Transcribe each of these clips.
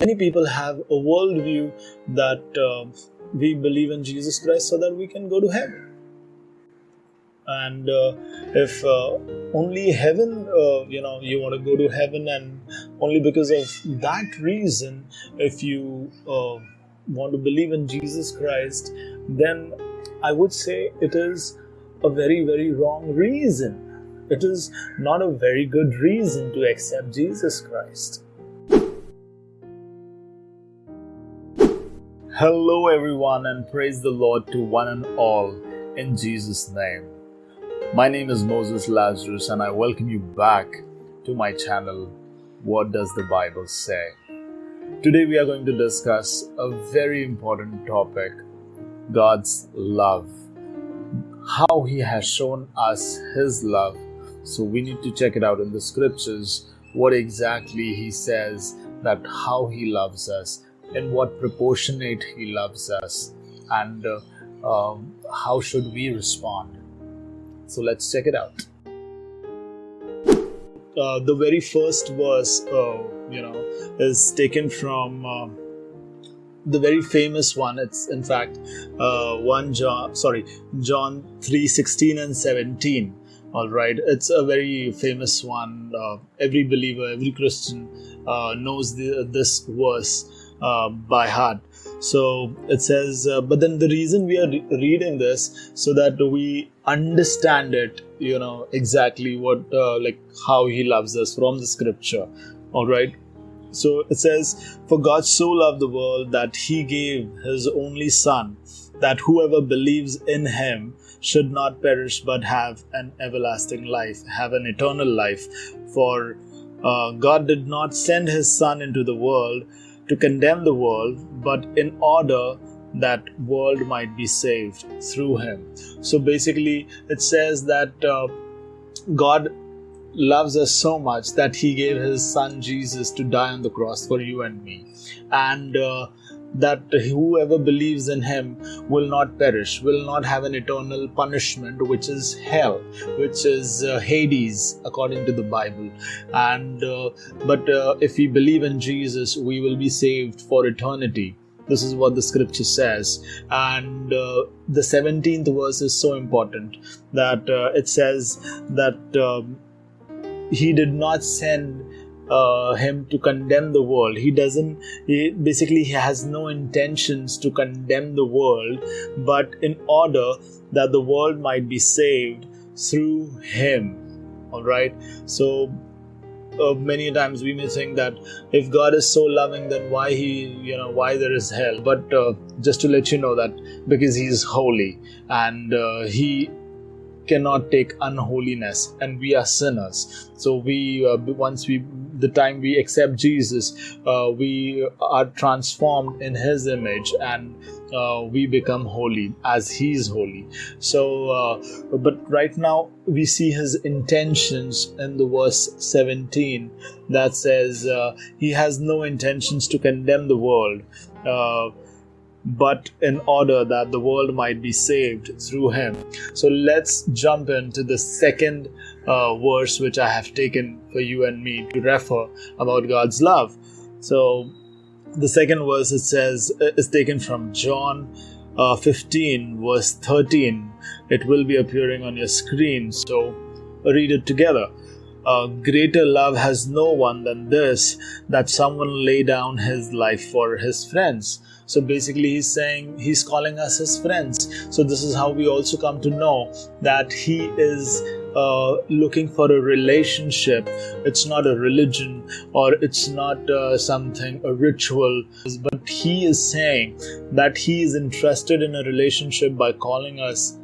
Many people have a worldview that uh, we believe in Jesus Christ so that we can go to heaven. And uh, if uh, only heaven, uh, you know, you want to go to heaven, and only because of that reason, if you uh, want to believe in Jesus Christ, then I would say it is a very, very wrong reason. It is not a very good reason to accept Jesus Christ. Hello, everyone, and praise the Lord to one and all in Jesus' name. My name is Moses Lazarus, and I welcome you back to my channel. What does the Bible say? Today, we are going to discuss a very important topic God's love. How He has shown us His love. So, we need to check it out in the scriptures what exactly He says that how He loves us in what proportionate he loves us and uh, um, how should we respond. So let's check it out. Uh, the very first verse uh, you know is taken from uh, the very famous one. It's in fact uh, 1 john sorry john 3 16 and 17 all right. It's a very famous one. Uh, every believer every christian knows the, this verse uh, by heart. So it says, uh, but then the reason we are re- reading this so that we understand it, you know, exactly what, uh, like how He loves us from the scripture. All right. So it says, For God so loved the world that He gave His only Son, that whoever believes in Him should not perish but have an everlasting life, have an eternal life. For uh, God did not send His Son into the world to condemn the world, but in order that world might be saved through him. So basically, it says that uh, God loves us so much that he gave his son Jesus to die on the cross for you and me. And uh, that whoever believes in him will not perish, will not have an eternal punishment, which is hell, which is uh, Hades, according to the Bible. And uh, but uh, if we believe in Jesus, we will be saved for eternity. This is what the scripture says. And uh, the 17th verse is so important that uh, it says that um, he did not send uh, him to condemn the world. He doesn't, he, basically, he has no intentions to condemn the world, but in order that the world might be saved through him. All right. So, uh, many times we may think that if God is so loving, then why he, you know, why there is hell. But uh, just to let you know that because he is holy and uh, he cannot take unholiness and we are sinners so we uh, once we the time we accept jesus uh, we are transformed in his image and uh, we become holy as he is holy. So uh, but right now we see his intentions in the verse 17 that says uh, he has no intentions to condemn the world. Uh, but in order that the world might be saved through him. So let's jump into the second uh, verse which I have taken for you and me to refer about God's love. So the second verse it says uh, is taken from John uh, 15 verse 13. It will be appearing on your screen. So read it together. A greater love has no one than this that someone lay down his life for his friends. So basically, he's saying he's calling us his friends. So this is how we also come to know that he is uh, looking for a relationship. It's not a religion or it's not uh, something, a ritual, but he is saying that he is interested in a relationship by calling us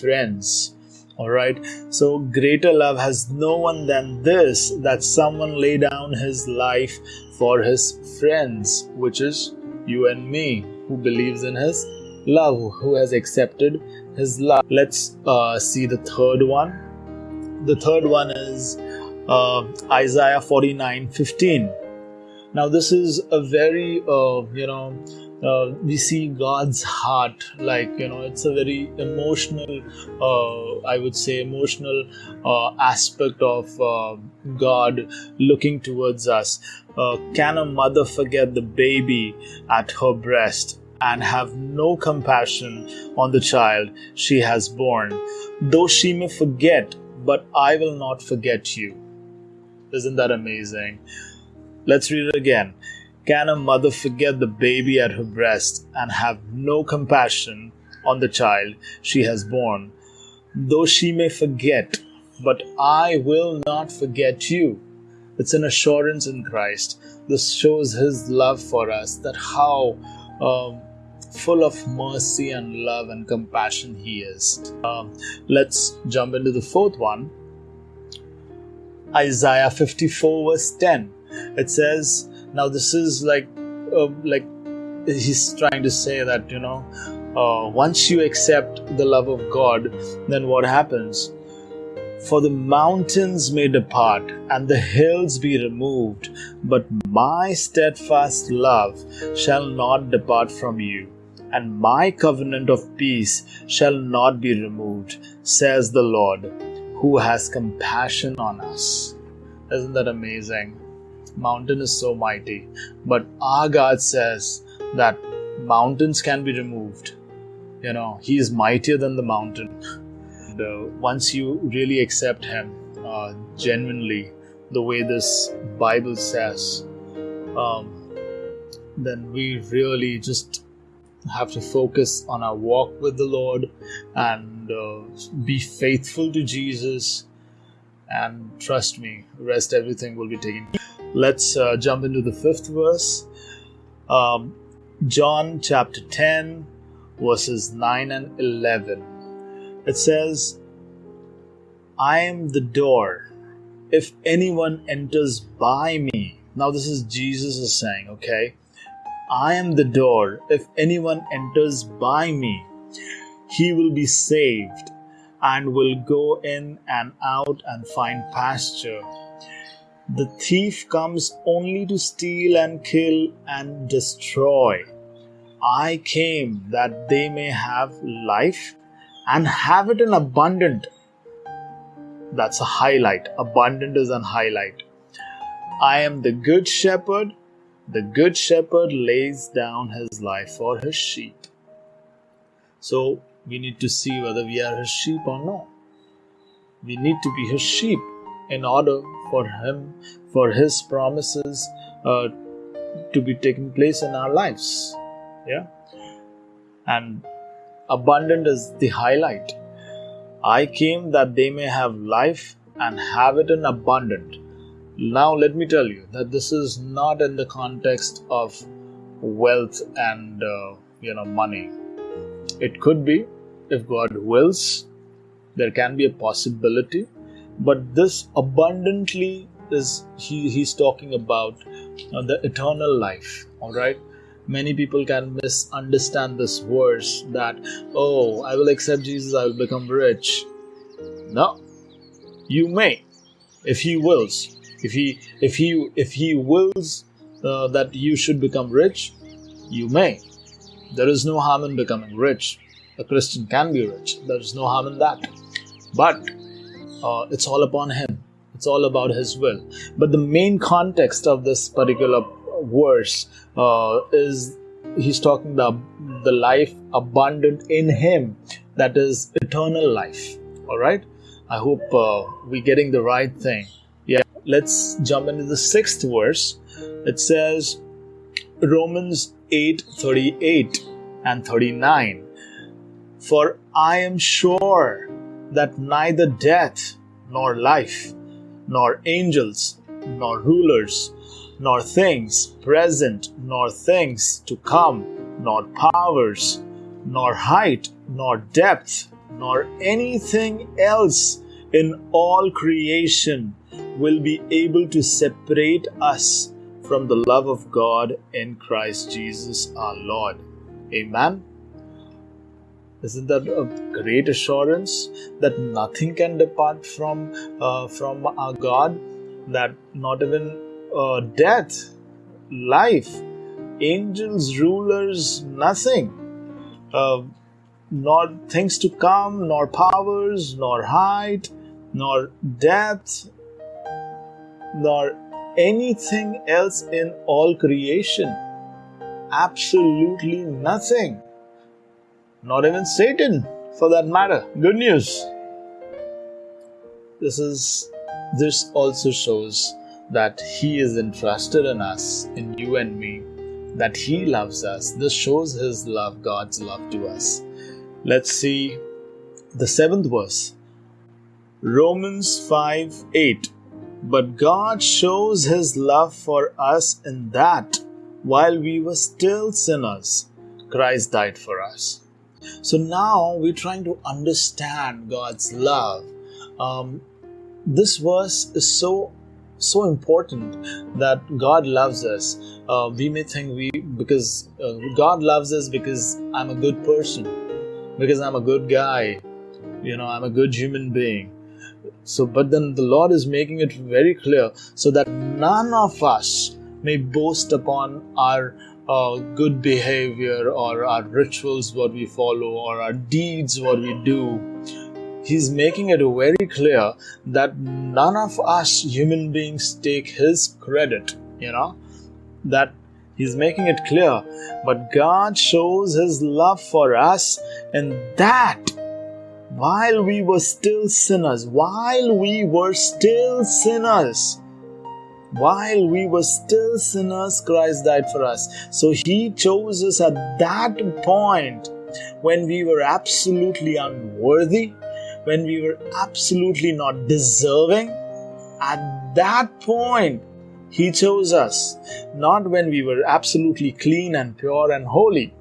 friends. Alright, so greater love has no one than this that someone lay down his life for his friends, which is you and me, who believes in His love, who has accepted His love. Let's uh, see the third one. The third one is uh, Isaiah 49 15. Now, this is a very, uh, you know, uh, we see God's heart, like, you know, it's a very emotional, uh, I would say, emotional uh, aspect of uh, God looking towards us. Uh, can a mother forget the baby at her breast and have no compassion on the child she has borne? Though she may forget, but I will not forget you. Isn't that amazing? Let's read it again. Can a mother forget the baby at her breast and have no compassion on the child she has borne? Though she may forget, but I will not forget you. It's an assurance in Christ. This shows His love for us, that how um, full of mercy and love and compassion He is. Um, let's jump into the fourth one Isaiah 54, verse 10. It says, Now, this is like, uh, like, He's trying to say that, you know, uh, once you accept the love of God, then what happens? For the mountains may depart and the hills be removed, but my steadfast love shall not depart from you, and my covenant of peace shall not be removed, says the Lord, who has compassion on us. Isn't that amazing? Mountain is so mighty, but our God says that mountains can be removed. You know, He is mightier than the mountain uh, once you really accept Him uh, genuinely, the way this Bible says, um, then we really just have to focus on our walk with the Lord and uh, be faithful to Jesus. And trust me, rest everything will be taken. Let's uh, jump into the fifth verse. Um, John chapter 10, verses 9 and 11. It says, I am the door. If anyone enters by me, now this is Jesus is saying, okay? I am the door. If anyone enters by me, he will be saved and will go in and out and find pasture. The thief comes only to steal and kill and destroy. I came that they may have life and have it in abundant. That's a highlight. Abundant is a highlight. I am the good shepherd. The good shepherd lays down his life for his sheep. So we need to see whether we are his sheep or not. We need to be his sheep in order for him, for his promises uh, to be taking place in our lives. Yeah. And abundant is the highlight. I came that they may have life and have it in abundant. Now, let me tell you that this is not in the context of wealth and uh, you know money. It could be if God wills, there can be a possibility, but this abundantly is he, he's talking about uh, the eternal life. All right, many people can misunderstand this verse that, oh, I will accept Jesus, I will become rich. No, you may, if He wills. If He, if He, if He wills uh, that you should become rich, you may. There is no harm in becoming rich. A Christian can be rich. There is no harm in that. But uh, it's all upon Him. It's all about His will. But the main context of this particular verse uh, is he's talking the the life abundant in him that is eternal life. All right i hope uh, we're getting the right thing. Yeah let's jump into the sixth verse. It says romans 8 38 and 39 for i am sure that neither death nor life nor angels nor rulers nor things present, nor things to come, nor powers, nor height, nor depth, nor anything else in all creation will be able to separate us from the love of God in Christ Jesus our Lord. Amen. Isn't that a great assurance that nothing can depart from uh, from our God? That not even uh, death, life, angels, rulers, nothing. Uh, nor things to come, nor powers, nor height, nor depth, nor anything else in all creation. Absolutely nothing. Not even Satan, for that matter. Good news. This is this also shows that he is entrusted in us, in you and me, that he loves us. This shows his love, God's love to us. Let's see the seventh verse. Romans 5 8. But God shows his love for us in that while we were still sinners, Christ died for us. So now we're trying to understand God's love. Um, this verse is so so important that God loves us. Uh, we may think we because uh, God loves us because I'm a good person, because I'm a good guy, you know, I'm a good human being. So, but then the Lord is making it very clear so that none of us may boast upon our uh, good behavior or our rituals, what we follow, or our deeds, what we do. He's making it very clear that none of us human beings take His credit, you know, that He's making it clear. But God shows His love for us, and that while we were still sinners, while we were still sinners, while we were still sinners, Christ died for us. So He chose us at that point when we were absolutely unworthy, when we were absolutely not deserving. At that point, He chose us, not when we were absolutely clean and pure and holy.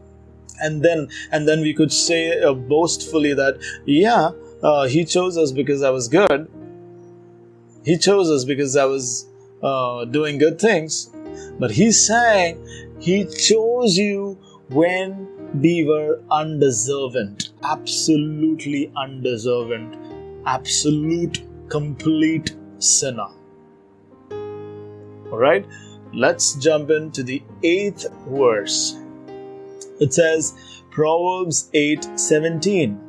And then and then we could say uh, boastfully that yeah uh, he chose us because i was good. He chose us because i was uh, doing good things. But he's saying he chose you when we were undeserving absolutely undeserving absolute complete sinner all right let's jump into the eighth verse it says, Proverbs 8 17.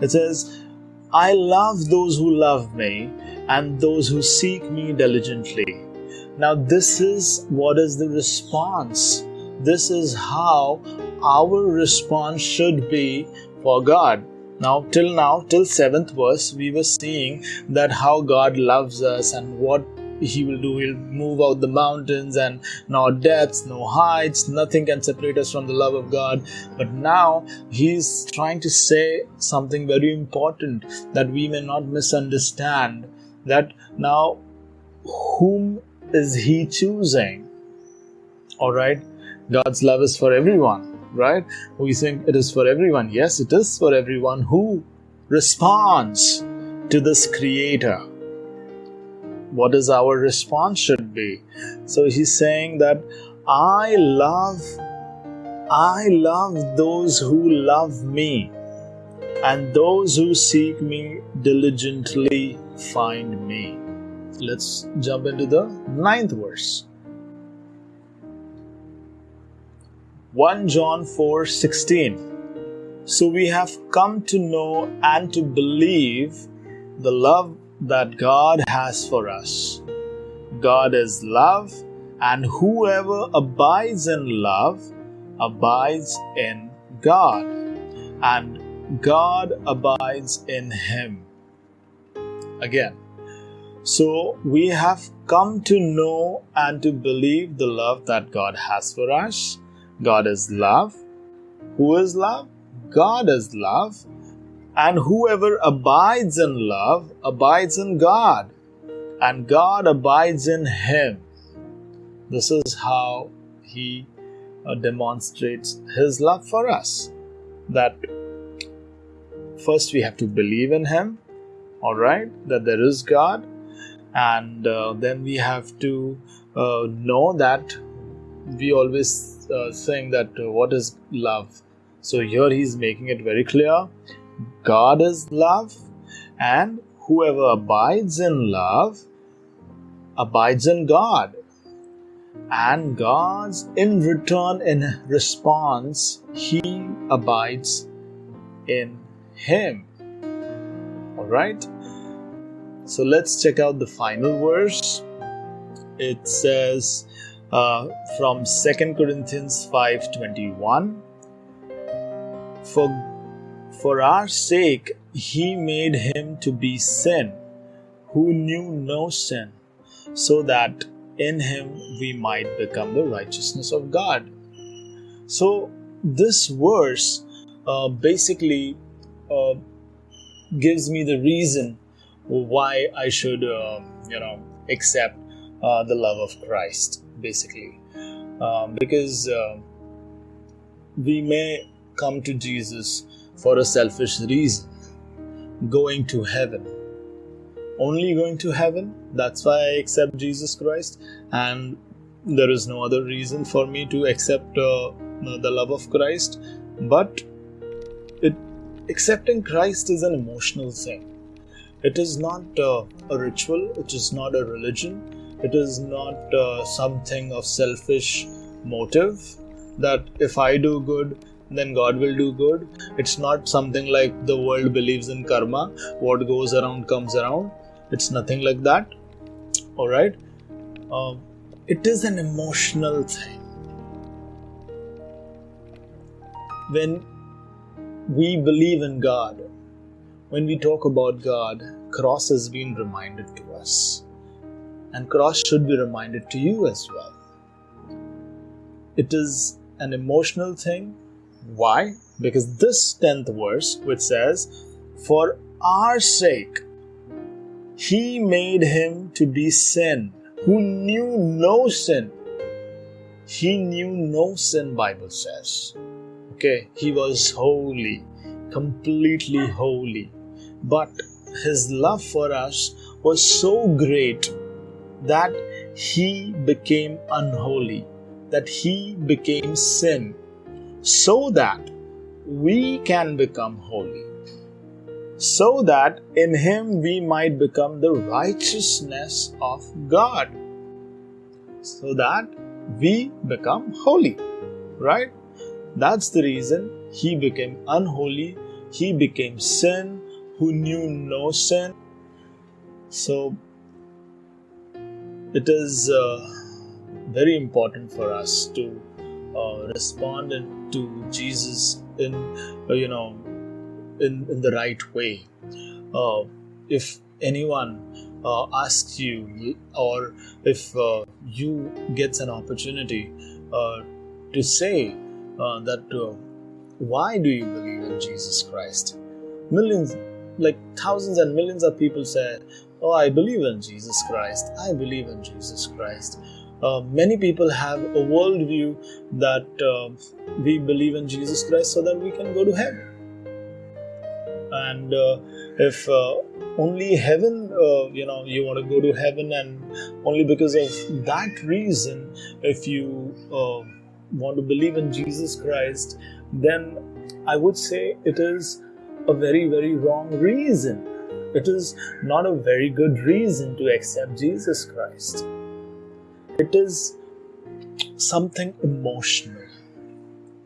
It says, I love those who love me and those who seek me diligently. Now, this is what is the response. This is how our response should be for God. Now, till now, till seventh verse, we were seeing that how God loves us and what he will do. He'll move out the mountains and no depths no heights nothing can separate us from the love of god. But now he's trying to say something very important that we may not misunderstand that now whom is he choosing? All right god's love is for everyone right we think it is for everyone yes it is for everyone who responds to this creator what is our response should be. So he's saying that I love I love those who love me and those who seek me diligently find me. Let's jump into the ninth verse. 1 John 4 16. So we have come to know and to believe the love that God has for us. God is love, and whoever abides in love abides in God, and God abides in him. Again, so we have come to know and to believe the love that God has for us. God is love. Who is love? God is love, and whoever abides in love abides in God, and God abides in him. This is how he uh, demonstrates his love for us. That first we have to believe in him, all right, that there is God, and uh, then we have to uh, know that we always uh, think that uh, what is love. So here he's making it very clear God is love, and whoever abides in love abides in God. And God's in return, in response, He abides in Him. Alright? So let's check out the final verse. it says uh, from 2 Corinthians 5:21 for for our sake he made him to be sin who knew no sin so that in him we might become the righteousness of God. So, this verse uh, basically uh, gives me the reason why I should, uh, you know, accept uh, the love of Christ, basically. Um, because uh, we may come to Jesus for a selfish reason, going to heaven only going to heaven. That's why I accept Jesus Christ, and there is no other reason for me to accept uh, the love of Christ. But it, accepting Christ is an emotional thing. It is not uh, a ritual. It is not a religion. It is not uh, something of selfish motive. That if I do good, then God will do good. It's not something like the world believes in karma. What goes around comes around it's nothing like that all right um, it is an emotional thing when we believe in god when we talk about god cross has been reminded to us and cross should be reminded to you as well it is an emotional thing why because this 10th verse which says for our sake he made him to be sin, who knew no sin. He knew no sin, Bible says. Okay, he was holy, completely holy. But his love for us was so great that he became unholy, that he became sin, so that we can become holy so that in him we might become the righteousness of God. So that we become holy. Right? That's the reason he became unholy, he became sin, who knew no sin. So it is uh, very important for us to uh, respond to Jesus in, uh, you know, in, in the right way. If anyone uh, asks you, or if uh, you gets an opportunity uh, to say that, why do you believe in Jesus Christ? Millions, like thousands and millions of people say, "Oh, I believe in Jesus Christ. I believe in Jesus Christ." Uh, many people have a worldview that uh, we believe in Jesus Christ so that we can go to heaven and uh, if uh, only heaven uh, you know you want to go to heaven and only because of that reason if you uh, want to believe in jesus christ then i would say it is a very very wrong reason it is not a very good reason to accept jesus christ. It is something emotional.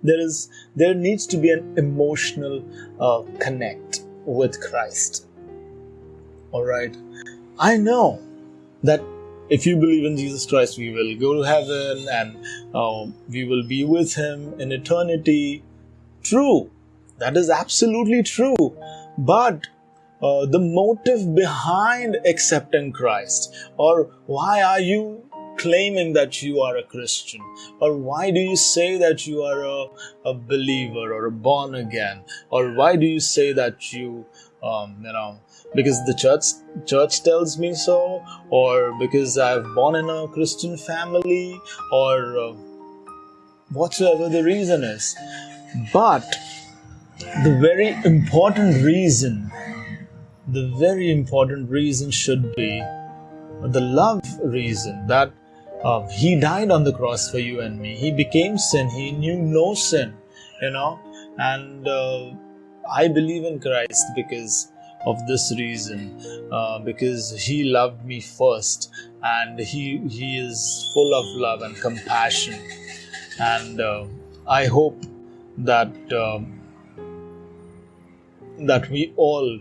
There is there needs to be an emotional uh, connect with christ. All right? I know that if you believe in jesus christ we will go to heaven and uh, we will be with him in eternity. True. That is absolutely true. But uh, the motive behind accepting Christ, or why are you claiming that you are a Christian? Or why do you say that you are a, a believer or a born again? Or why do you say that you, um, you know, because the church church tells me so, or because I've born in a Christian family, or uh, whatsoever the reason is. But the very important reason, the very important reason should be the love reason that uh, he died on the cross for you and me. He became sin. He knew no sin, you know. And uh, I believe in Christ because of this reason, uh, because He loved me first, and He He is full of love and compassion. And uh, I hope that um, that we all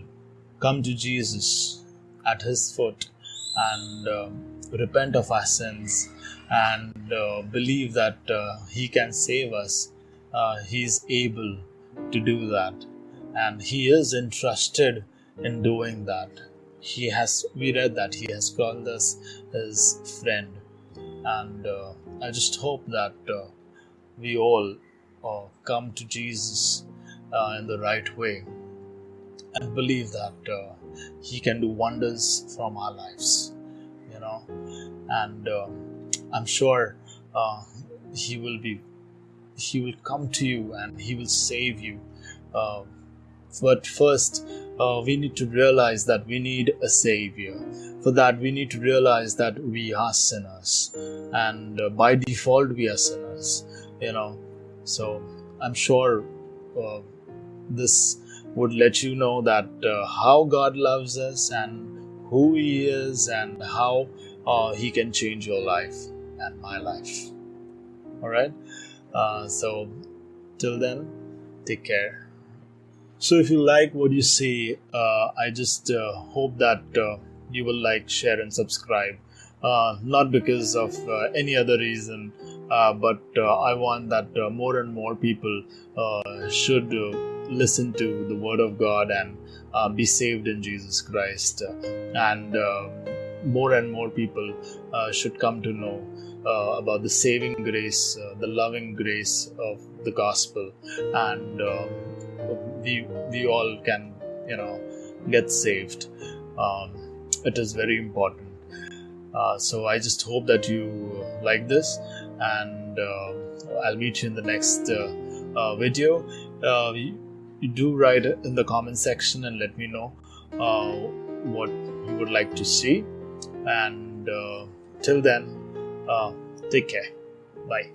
come to Jesus at His foot and um, repent of our sins and uh, believe that uh, He can save us, uh, He is able to do that. And He is entrusted in doing that. He has, we read that He has called us His friend. And uh, I just hope that uh, we all come to Jesus in the right way and believe that He can do wonders from our lives you know? And um, i'm sure uh, he will be he will come to you and he will save you uh, but first uh, we need to realize that we need a savior. For that we need to realize that we are sinners and uh, by default we are sinners you know? So i'm sure uh, this would let you know that uh, how god loves us and who He is and how uh, He can change your life and my life. All right. Uh, so, till then, take care. So, if you like what you see, uh, I just uh, hope that uh, you will like, share, and subscribe. Not because of any other reason, but I want that more and more people should listen to the Word of God and uh, be saved in Jesus Christ. And uh, more and more people uh, should come to know uh, about the saving grace, uh, the loving grace of the gospel, and um, we we all can you know get saved. Um, it is very important. Uh, so I just hope that you like this, and I'll meet you in the next video do write in the comment section and let me know uh, what you would like to see. And uh, till then, uh, take care. Bye.